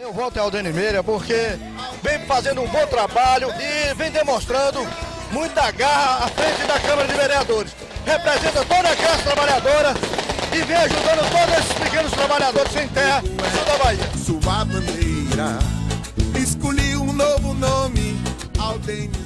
Eu volto ao Aldene Meira porque vem fazendo um bom trabalho e vem demonstrando muita garra à frente da Câmara de Vereadores. Representa toda a classe trabalhadora e vem ajudando todos esses pequenos trabalhadores sem terra sul da Bahia. Sua bandeira, escolhi um novo nome, Aldene